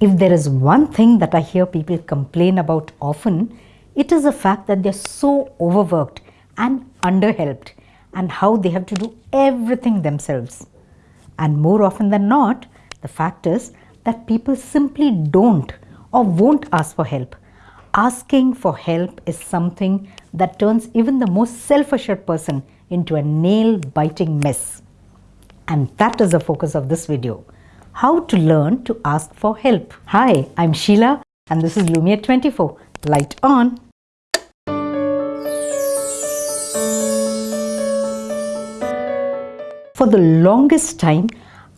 If there is one thing that I hear people complain about often, it is the fact that they're so overworked and underhelped and how they have to do everything themselves. And more often than not, the fact is that people simply don't or won't ask for help. Asking for help is something that turns even the most self-assured person into a nail-biting mess. And that is the focus of this video. How to learn to ask for help. Hi, I'm Sheila and this is Lumiere 24. Light on. For the longest time,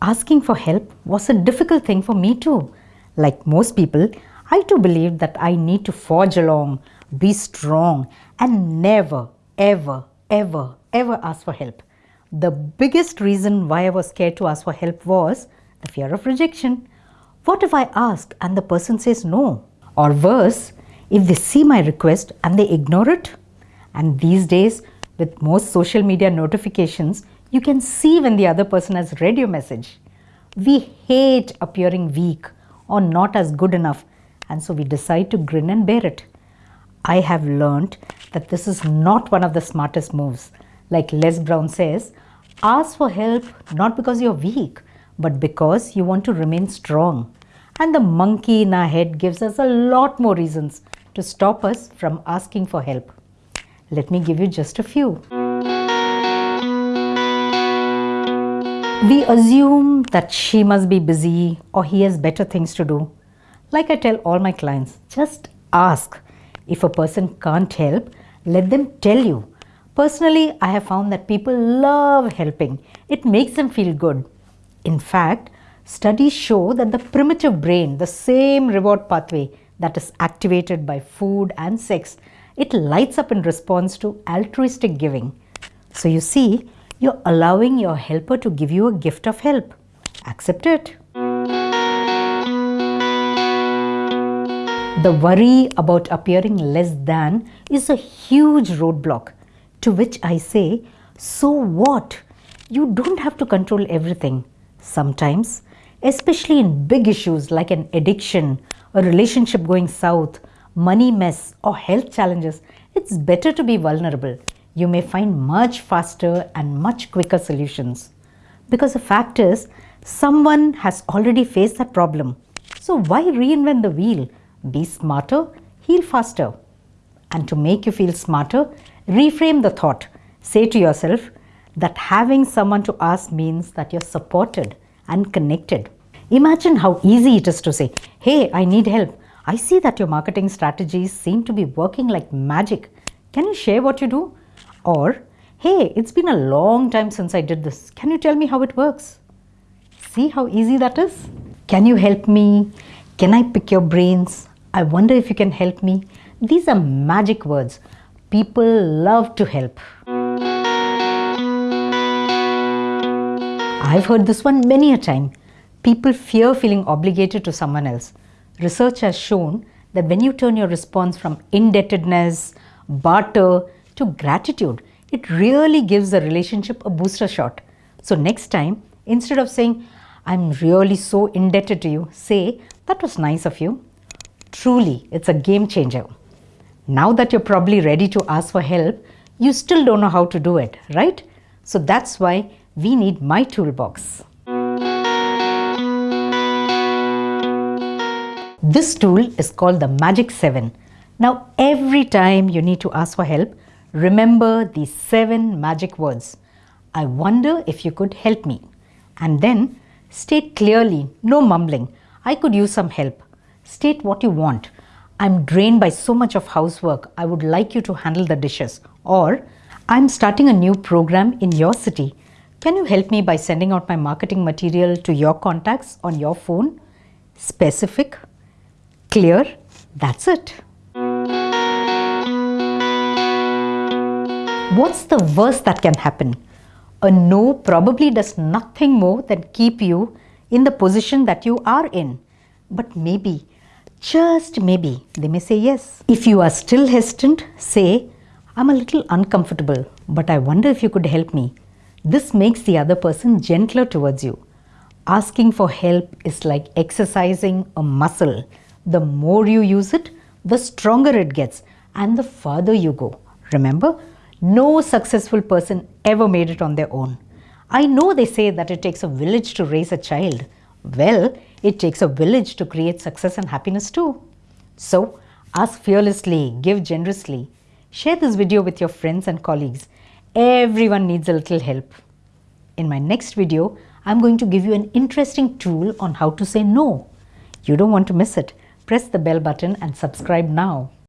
asking for help was a difficult thing for me too. Like most people, I too believed that I need to forge along, be strong and never, ever, ever, ever ask for help. The biggest reason why I was scared to ask for help was the fear of rejection. What if I ask and the person says no? Or worse, if they see my request and they ignore it? And these days, with most social media notifications, you can see when the other person has read your message. We hate appearing weak or not as good enough and so we decide to grin and bear it. I have learned that this is not one of the smartest moves. Like Les Brown says, ask for help not because you're weak, but because you want to remain strong. And the monkey in our head gives us a lot more reasons to stop us from asking for help. Let me give you just a few. We assume that she must be busy or he has better things to do. Like I tell all my clients, just ask. If a person can't help, let them tell you. Personally, I have found that people love helping. It makes them feel good. In fact, studies show that the primitive brain, the same reward pathway that is activated by food and sex, it lights up in response to altruistic giving. So you see, you're allowing your helper to give you a gift of help. Accept it. The worry about appearing less than is a huge roadblock to which I say, so what? You don't have to control everything. Sometimes, especially in big issues like an addiction, a relationship going south, money mess or health challenges, it's better to be vulnerable you may find much faster and much quicker solutions. Because the fact is, someone has already faced that problem. So why reinvent the wheel? Be smarter, heal faster. And to make you feel smarter, reframe the thought. Say to yourself that having someone to ask means that you're supported and connected. Imagine how easy it is to say, hey, I need help. I see that your marketing strategies seem to be working like magic. Can you share what you do? Or, hey, it's been a long time since I did this. Can you tell me how it works? See how easy that is? Can you help me? Can I pick your brains? I wonder if you can help me. These are magic words. People love to help. I've heard this one many a time. People fear feeling obligated to someone else. Research has shown that when you turn your response from indebtedness, barter, to gratitude, it really gives the relationship a booster shot. So next time, instead of saying, I'm really so indebted to you, say, that was nice of you. Truly, it's a game changer. Now that you're probably ready to ask for help, you still don't know how to do it, right? So that's why we need my toolbox. This tool is called the Magic 7. Now, every time you need to ask for help, Remember these seven magic words. I wonder if you could help me. And then state clearly, no mumbling. I could use some help. State what you want. I'm drained by so much of housework. I would like you to handle the dishes. Or I'm starting a new program in your city. Can you help me by sending out my marketing material to your contacts on your phone? Specific, clear, that's it. What's the worst that can happen? A no probably does nothing more than keep you in the position that you are in. But maybe, just maybe, they may say yes. If you are still hesitant, say, I'm a little uncomfortable, but I wonder if you could help me. This makes the other person gentler towards you. Asking for help is like exercising a muscle. The more you use it, the stronger it gets and the farther you go. Remember, no successful person ever made it on their own. I know they say that it takes a village to raise a child. Well, it takes a village to create success and happiness too. So, ask fearlessly, give generously. Share this video with your friends and colleagues. Everyone needs a little help. In my next video, I'm going to give you an interesting tool on how to say no. You don't want to miss it. Press the bell button and subscribe now.